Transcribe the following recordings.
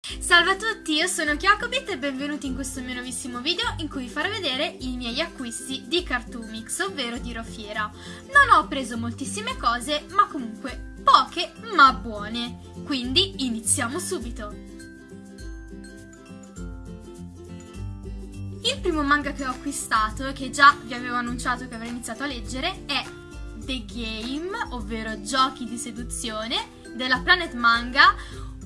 Salve a tutti, io sono Chiacobit e benvenuti in questo mio nuovissimo video in cui vi farò vedere i miei acquisti di Cartoomix, ovvero di Rofiera. Non ho preso moltissime cose, ma comunque poche ma buone. Quindi iniziamo subito! Il primo manga che ho acquistato, che già vi avevo annunciato che avrei iniziato a leggere, è The Game, ovvero Giochi di seduzione, della Planet Manga,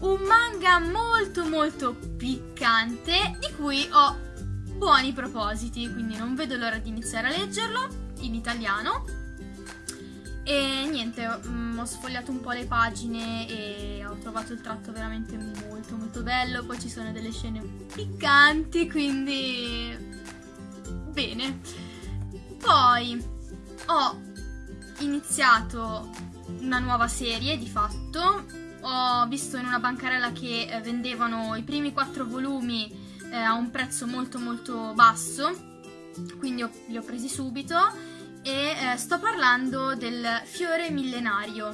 un manga molto molto piccante di cui ho buoni propositi, quindi non vedo l'ora di iniziare a leggerlo in italiano. E niente, um, ho sfogliato un po' le pagine e ho trovato il tratto veramente molto molto bello, poi ci sono delle scene piccanti, quindi bene. Poi ho iniziato una nuova serie di fatto ho visto in una bancarella che eh, vendevano i primi quattro volumi eh, a un prezzo molto molto basso, quindi ho, li ho presi subito e eh, sto parlando del fiore millenario.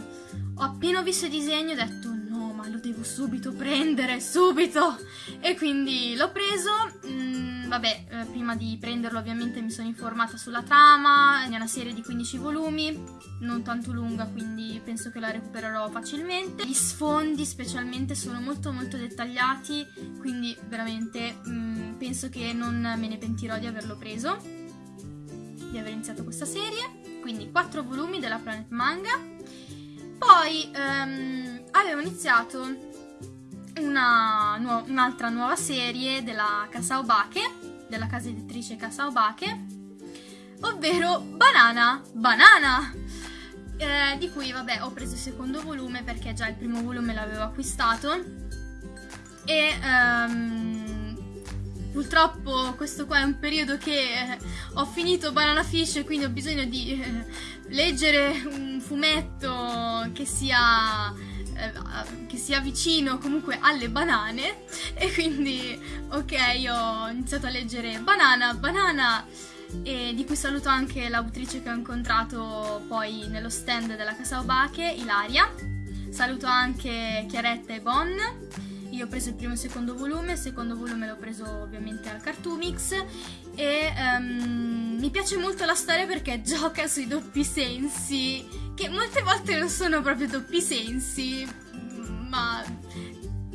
Ho appena visto il disegno e ho detto no, ma lo devo subito prendere, subito! E quindi l'ho preso. Mm, vabbè, eh, prima di prenderlo ovviamente mi sono informata sulla trama, è una serie di 15 volumi, non tanto lunga, quindi penso che la recupererò facilmente. Gli sfondi specialmente sono molto molto dettagliati, quindi veramente mh, mm, penso che non me ne pentirò di averlo preso, di aver iniziato questa serie. Quindi 4 volumi della Planet Manga. Poi um, avevo iniziato un'altra nuova serie della Casa Obake, della casa editrice Casa Obake, ovvero Banana Banana! Eh, di cui vabbè ho preso il secondo volume perché già il primo volume l'avevo acquistato e um, purtroppo questo qua è un periodo che eh, ho finito Banana Fish e quindi ho bisogno di eh, leggere un fumetto che sia eh, che sia vicino comunque alle banane e quindi ok ho iniziato a leggere Banana, Banana e di cui saluto anche l'autrice che ho incontrato poi nello stand della Casa Obake, Ilaria. Saluto anche Chiaretta e Bon. Io ho preso il primo e il secondo volume, il secondo volume l'ho preso ovviamente al Cartoomix e um, mi piace molto la storia perché gioca sui doppi sensi che molte volte non sono proprio doppi sensi, ma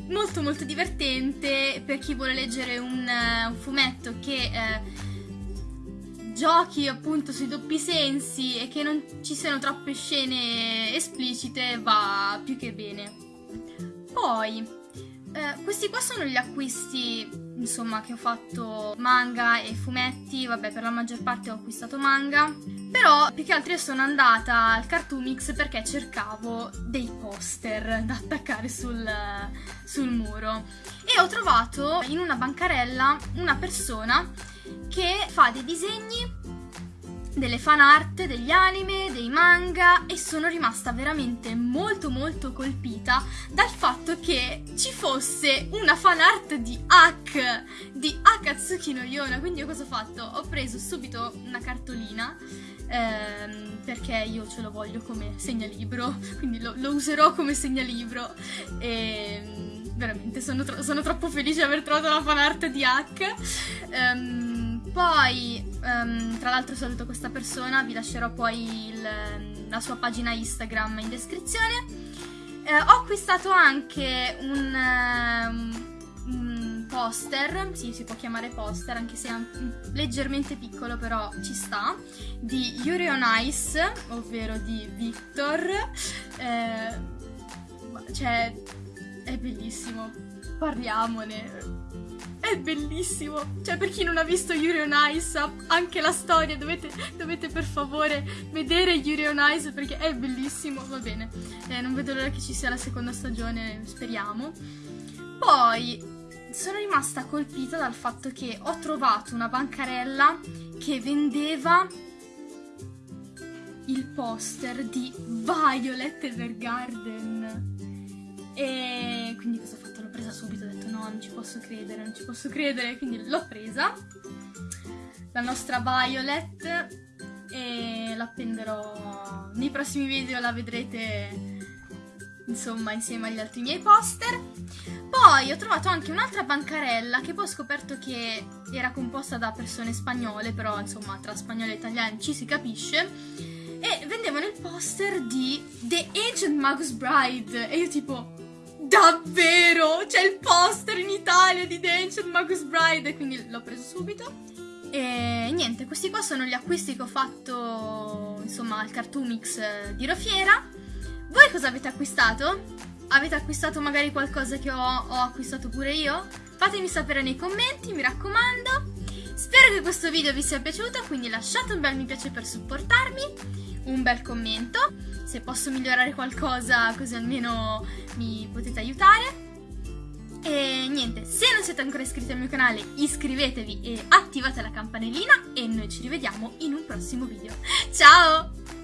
molto molto divertente per chi vuole leggere un, uh, un fumetto che uh, giochi appunto sui doppi sensi e che non ci siano troppe scene esplicite va più che bene. Poi eh, questi qua sono gli acquisti, insomma, che ho fatto manga e fumetti, vabbè, per la maggior parte ho acquistato manga, però più che altro io sono andata al Cartoomix perché cercavo dei poster da attaccare sul, sul muro. E ho trovato in una bancarella una persona che fa dei disegni delle fan art, degli anime, dei manga e sono rimasta veramente molto molto colpita dal fatto che ci fosse una fan art di Hak, di Akatsuki no Yona, quindi io cosa ho fatto? Ho preso subito una cartolina ehm, perché io ce lo voglio come segnalibro, quindi lo, lo userò come segnalibro e veramente sono, tro sono, troppo felice di aver trovato la fan art di Hak. Um, poi, um, tra l'altro saluto questa persona, vi lascerò poi il, la sua pagina Instagram in descrizione. Eh, ho acquistato anche un, um, un, poster, sì si può chiamare poster anche se è leggermente piccolo però ci sta, di Yuri on Ice, ovvero di Victor. Eh, cioè, è bellissimo, parliamone è bellissimo. Cioè, per chi non ha visto Yuri on Ice, anche la storia, dovete, dovete per favore vedere Yuri on Ice perché è bellissimo. Va bene, eh, non vedo l'ora che ci sia la seconda stagione, speriamo. Poi sono rimasta colpita dal fatto che ho trovato una bancarella che vendeva il poster di Violet Evergarden. E quindi cosa ho fatto? L'ho presa subito, ho detto no, non ci posso credere, non ci posso credere, quindi l'ho presa. La nostra Violet e l'appenderò nei prossimi video, la vedrete insomma insieme agli altri miei poster. Poi ho trovato anche un'altra bancarella che poi ho scoperto che era composta da persone spagnole, però insomma tra spagnoli e italiani ci si capisce. E vendevano il poster di The Ancient Magus Bride. E io tipo, davvero? C'è il poster in Italia di The Ancient Magus Bride? Quindi l'ho preso subito. E niente, questi qua sono gli acquisti che ho fatto, insomma, al Cartoomix di Rofiera. Voi cosa avete acquistato? Avete acquistato magari qualcosa che ho, ho acquistato pure io? Fatemi sapere nei commenti, mi raccomando. Spero che questo video vi sia piaciuto, quindi lasciate un bel mi piace per supportarmi, un bel commento, se posso migliorare qualcosa così almeno mi potete aiutare. E niente, se non siete ancora iscritti al mio canale iscrivetevi e attivate la campanellina e noi ci rivediamo in un prossimo video. Ciao!